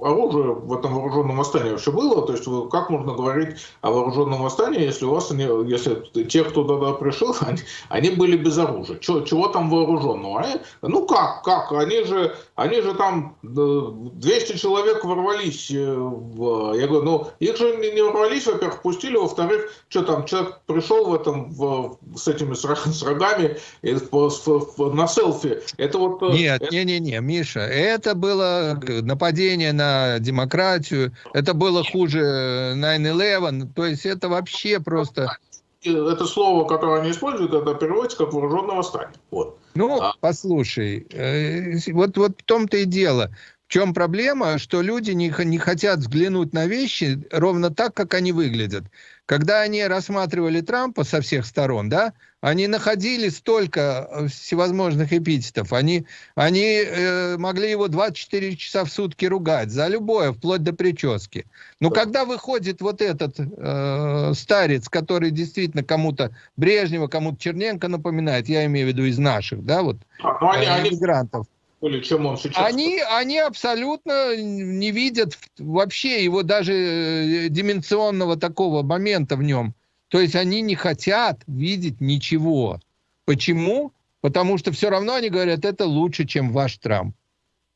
оружие в этом вооруженном восстании вообще было? То есть как можно говорить о вооруженном восстании, если у вас, если те, кто туда пришел, они, они были без оружия? Чего, чего там вооруженного? Они, ну как, как? Они же, они же там 200 человек ворвались. Э, в, я говорю, ну их же не, не ворвались, во-первых, пустили, во-вторых, что там, человек пришел в этом, в, с этими с, с рогами и, по, с, на селфи. Это вот... Э, Нет, не-не-не, Миша, это было нападение нападение на демократию. Это было хуже 9-11. То есть это вообще просто... Это слово, которое они используют, это переводится как вооруженное восстание. Вот. Ну, а. послушай, э, вот, вот в том-то и дело. В чем проблема? Что люди не, не хотят взглянуть на вещи ровно так, как они выглядят. Когда они рассматривали Трампа со всех сторон, да, они находили столько э, всевозможных эпитетов. Они, они э, могли его 24 часа в сутки ругать за любое, вплоть до прически. Но да. когда выходит вот этот э, старец, который действительно кому-то Брежнева, кому-то Черненко напоминает, я имею в виду из наших, да, вот, а, ну, они, э, иммигрантов. Или чем он сейчас... Они, они абсолютно не видят вообще его даже э, дименционного такого момента в нем. То есть они не хотят видеть ничего. Почему? Потому что все равно они говорят, это лучше, чем ваш Трамп.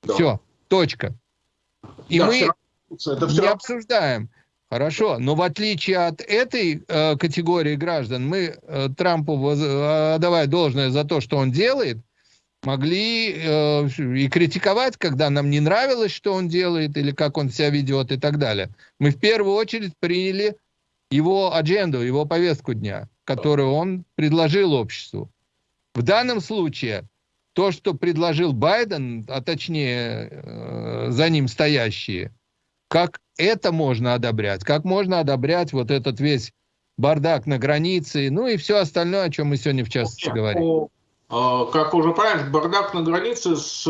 Да. Все, точка. И да, мы все, это все не обсуждаем. Хорошо, но в отличие от этой э, категории граждан, мы э, Трампу воз, э, отдавая должное за то, что он делает, могли э, и критиковать, когда нам не нравилось, что он делает, или как он себя ведет и так далее. Мы в первую очередь приняли его адженду, его повестку дня, которую он предложил обществу. В данном случае то, что предложил Байден, а точнее э, за ним стоящие, как это можно одобрять? Как можно одобрять вот этот весь бардак на границе, ну и все остальное, о чем мы сегодня в частности говорим? Э, как уже правильно, бардак на границе с,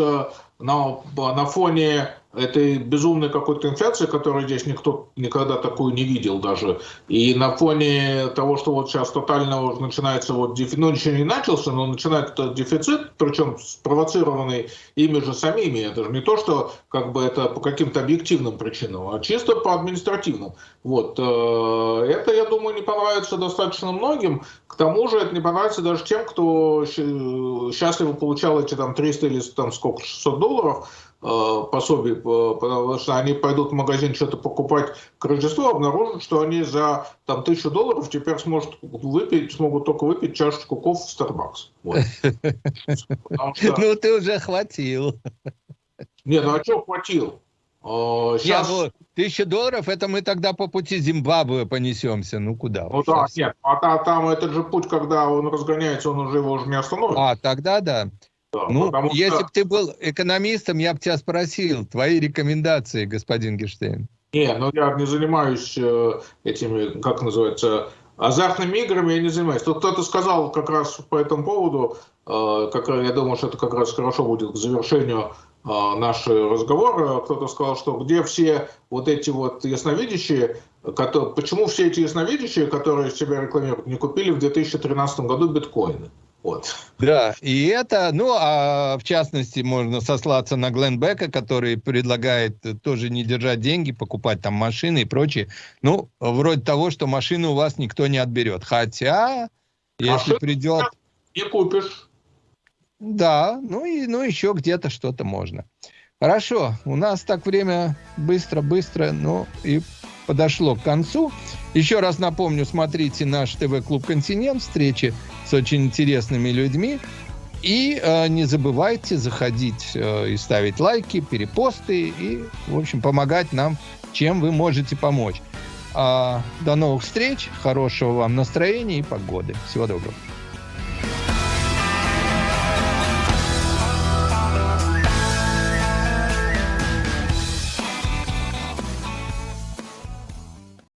на, на фоне этой безумной какой-то инфляции, которую здесь никто никогда такую не видел даже. И на фоне того, что вот сейчас тотально уже начинается вот дефицит, ну ничего не начался, но начинается дефицит, причем спровоцированный ими же самими. Это же не то, что как бы это по каким-то объективным причинам, а чисто по административным. Вот. Э, это, я думаю, не понравится достаточно многим. К тому же это не понравится даже тем, кто счастливо получал эти там 300 или там сколько, 600 долларов, Э, пособий, э, потому что они пойдут в магазин что-то покупать к Рождеству, обнаружат, что они за там, тысячу долларов теперь сможет выпить, смогут только выпить чашечку кофе в Starbucks. Ну, ты уже хватил. Не, ну а что хватил? Сейчас... Э, нет, ну, тысяча долларов, это мы тогда по пути Зимбабве понесемся. Ну, куда? Ну да, нет, а там этот же путь, когда он разгоняется, он уже его уже не остановит. А, тогда да. Да, ну, если что... бы ты был экономистом, я бы тебя спросил, твои рекомендации, господин Гештейн. Не, ну я не занимаюсь э, этими, как называется, азартными играми, я не занимаюсь. Тут кто-то сказал как раз по этому поводу, э, как, я думаю, что это как раз хорошо будет к завершению э, нашего разговора. Кто-то сказал, что где все вот эти вот ясновидящие, которые, почему все эти ясновидящие, которые себя рекламируют, не купили в 2013 году биткоины? Вот. Да, и это, ну, а в частности, можно сослаться на Глен Бека, который предлагает тоже не держать деньги, покупать там машины и прочее. Ну, вроде того, что машину у вас никто не отберет. Хотя, если а придет... Не купишь. Да, ну и ну еще где-то что-то можно. Хорошо, у нас так время быстро-быстро, ну и подошло к концу. Еще раз напомню, смотрите наш ТВ-клуб «Континент», встречи с очень интересными людьми. И э, не забывайте заходить э, и ставить лайки, перепосты и, в общем, помогать нам, чем вы можете помочь. А, до новых встреч, хорошего вам настроения и погоды. Всего доброго.